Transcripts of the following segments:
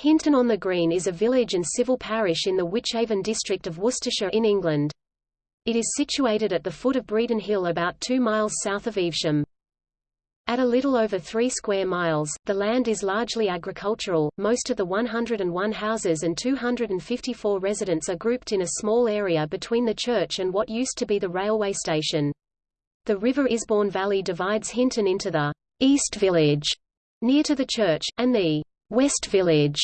Hinton on the Green is a village and civil parish in the Wychavon district of Worcestershire in England. It is situated at the foot of Bredon Hill about two miles south of Evesham. At a little over 3 square miles, the land is largely agricultural, most of the 101 houses and 254 residents are grouped in a small area between the church and what used to be the railway station. The River Isbourne Valley divides Hinton into the East Village, near to the church, and the West Village.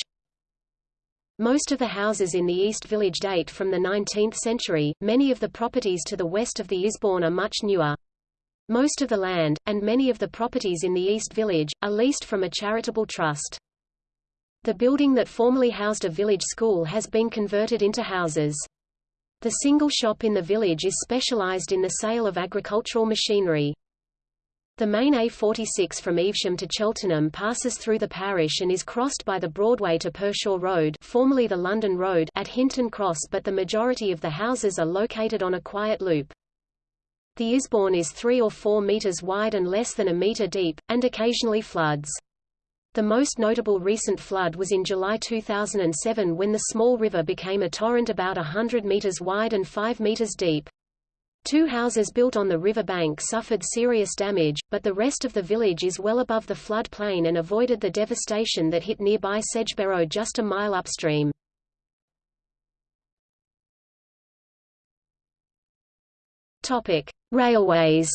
Most of the houses in the East Village date from the 19th century, many of the properties to the west of the Isbourne are much newer. Most of the land, and many of the properties in the East Village, are leased from a charitable trust. The building that formerly housed a village school has been converted into houses. The single shop in the village is specialized in the sale of agricultural machinery. The main A46 from Evesham to Cheltenham passes through the parish and is crossed by the Broadway to Pershore Road formerly the London Road at Hinton Cross but the majority of the houses are located on a quiet loop. The Isbourne is 3 or 4 metres wide and less than a metre deep, and occasionally floods. The most notable recent flood was in July 2007 when the small river became a torrent about 100 metres wide and 5 metres deep. Two houses built on the river bank suffered serious damage, but the rest of the village is well above the flood plain and avoided the devastation that hit nearby Sedgeberrow just a mile upstream. Topic: Railways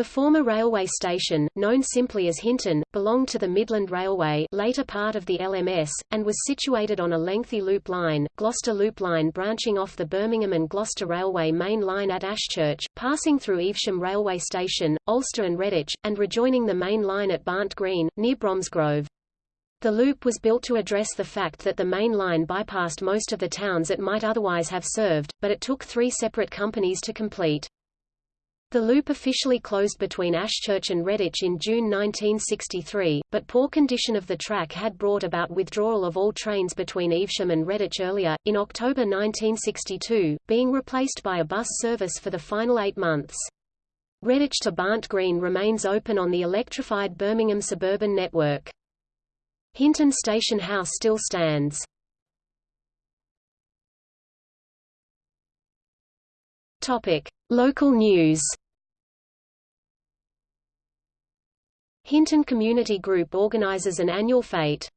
The former railway station, known simply as Hinton, belonged to the Midland Railway later part of the LMS, and was situated on a lengthy loop line, Gloucester Loop Line branching off the Birmingham and Gloucester Railway main line at Ashchurch, passing through Evesham Railway Station, Alcester and Redditch, and rejoining the main line at Barnt Green, near Bromsgrove. The loop was built to address the fact that the main line bypassed most of the towns it might otherwise have served, but it took three separate companies to complete. The loop officially closed between Ashchurch and Redditch in June 1963, but poor condition of the track had brought about withdrawal of all trains between Evesham and Redditch earlier, in October 1962, being replaced by a bus service for the final eight months. Redditch to Barnt Green remains open on the electrified Birmingham suburban network. Hinton Station House still stands. Topic: Local news. Hinton Community Group organizes an annual fete.